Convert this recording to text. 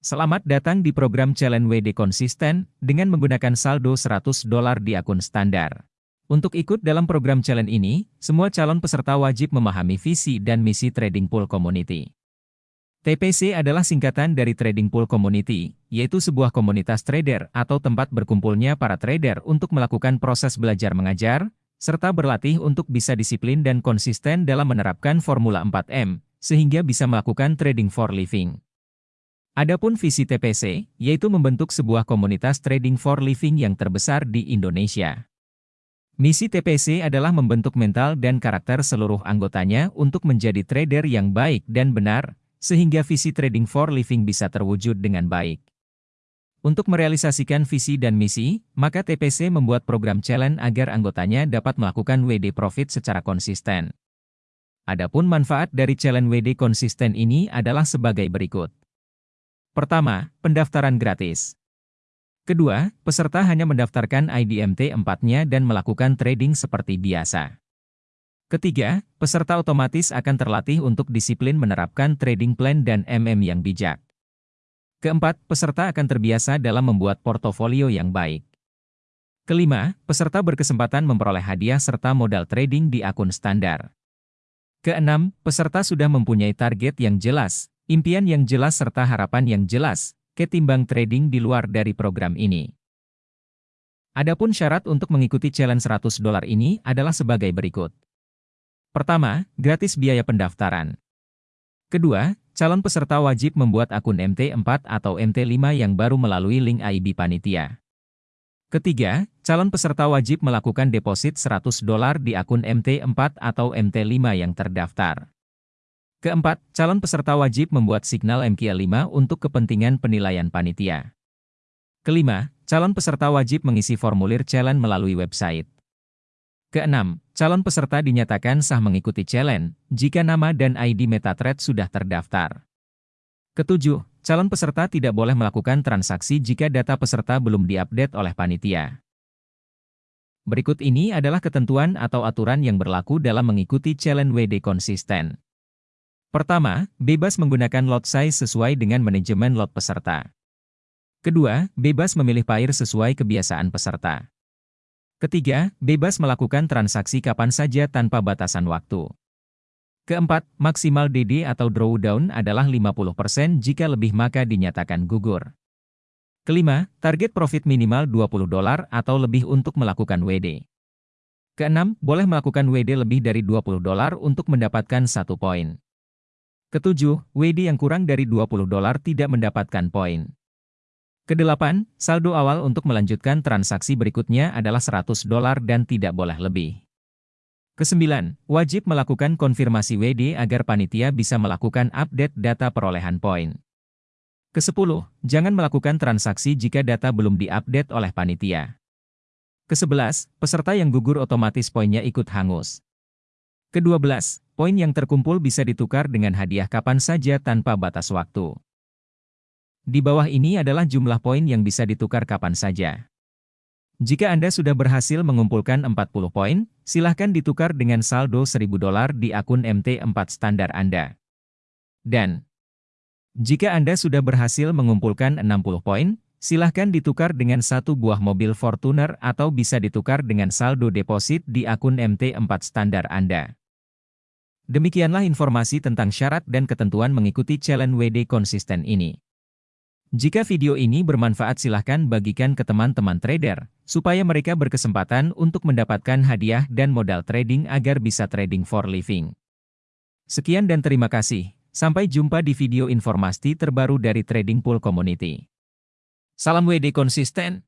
Selamat datang di program Challenge WD Konsisten dengan menggunakan saldo 100 dolar di akun standar. Untuk ikut dalam program challenge ini, semua calon peserta wajib memahami visi dan misi Trading Pool Community. TPC adalah singkatan dari Trading Pool Community, yaitu sebuah komunitas trader atau tempat berkumpulnya para trader untuk melakukan proses belajar mengajar, serta berlatih untuk bisa disiplin dan konsisten dalam menerapkan Formula 4M, sehingga bisa melakukan trading for living. Adapun visi TPC, yaitu membentuk sebuah komunitas trading for living yang terbesar di Indonesia. Misi TPC adalah membentuk mental dan karakter seluruh anggotanya untuk menjadi trader yang baik dan benar, sehingga visi trading for living bisa terwujud dengan baik. Untuk merealisasikan visi dan misi, maka TPC membuat program challenge agar anggotanya dapat melakukan WD Profit secara konsisten. Adapun manfaat dari challenge WD konsisten ini adalah sebagai berikut. Pertama, pendaftaran gratis. Kedua, peserta hanya mendaftarkan IDMT 4-nya dan melakukan trading seperti biasa. Ketiga, peserta otomatis akan terlatih untuk disiplin menerapkan trading plan dan MM yang bijak. Keempat, peserta akan terbiasa dalam membuat portofolio yang baik. Kelima, peserta berkesempatan memperoleh hadiah serta modal trading di akun standar. Keenam, peserta sudah mempunyai target yang jelas, impian yang jelas serta harapan yang jelas, ketimbang trading di luar dari program ini. Adapun syarat untuk mengikuti challenge 100 dolar ini adalah sebagai berikut. Pertama, gratis biaya pendaftaran. Kedua, calon peserta wajib membuat akun MT4 atau MT5 yang baru melalui link IB Panitia. Ketiga, calon peserta wajib melakukan deposit 100 dolar di akun MT4 atau MT5 yang terdaftar. Keempat, calon peserta wajib membuat signal MQL5 untuk kepentingan penilaian panitia. Kelima, calon peserta wajib mengisi formulir challenge melalui website. Keenam, calon peserta dinyatakan sah mengikuti challenge jika nama dan ID MetaTrader sudah terdaftar. Ketujuh, calon peserta tidak boleh melakukan transaksi jika data peserta belum diupdate oleh panitia. Berikut ini adalah ketentuan atau aturan yang berlaku dalam mengikuti challenge WD konsisten. Pertama, bebas menggunakan lot size sesuai dengan manajemen lot peserta. Kedua, bebas memilih pair sesuai kebiasaan peserta. Ketiga, bebas melakukan transaksi kapan saja tanpa batasan waktu. Keempat, maksimal DD atau drawdown adalah 50% jika lebih maka dinyatakan gugur. Kelima, target profit minimal 20 dolar atau lebih untuk melakukan WD. Keenam, boleh melakukan WD lebih dari 20 dolar untuk mendapatkan satu poin. Ketujuh, WD yang kurang dari 20 dolar tidak mendapatkan poin. Kedelapan, saldo awal untuk melanjutkan transaksi berikutnya adalah 100 dolar dan tidak boleh lebih. Kesembilan, wajib melakukan konfirmasi WD agar panitia bisa melakukan update data perolehan poin. Kesepuluh, jangan melakukan transaksi jika data belum diupdate oleh panitia. Kesebelas, peserta yang gugur otomatis poinnya ikut hangus. Kedua belas, Poin yang terkumpul bisa ditukar dengan hadiah kapan saja tanpa batas waktu. Di bawah ini adalah jumlah poin yang bisa ditukar kapan saja. Jika Anda sudah berhasil mengumpulkan 40 poin, silahkan ditukar dengan saldo 1000 dolar di akun MT4 standar Anda. Dan, jika Anda sudah berhasil mengumpulkan 60 poin, silahkan ditukar dengan satu buah mobil Fortuner atau bisa ditukar dengan saldo deposit di akun MT4 standar Anda. Demikianlah informasi tentang syarat dan ketentuan mengikuti challenge WD konsisten ini. Jika video ini bermanfaat silahkan bagikan ke teman-teman trader, supaya mereka berkesempatan untuk mendapatkan hadiah dan modal trading agar bisa trading for living. Sekian dan terima kasih. Sampai jumpa di video informasi terbaru dari Trading Pool Community. Salam WD konsisten.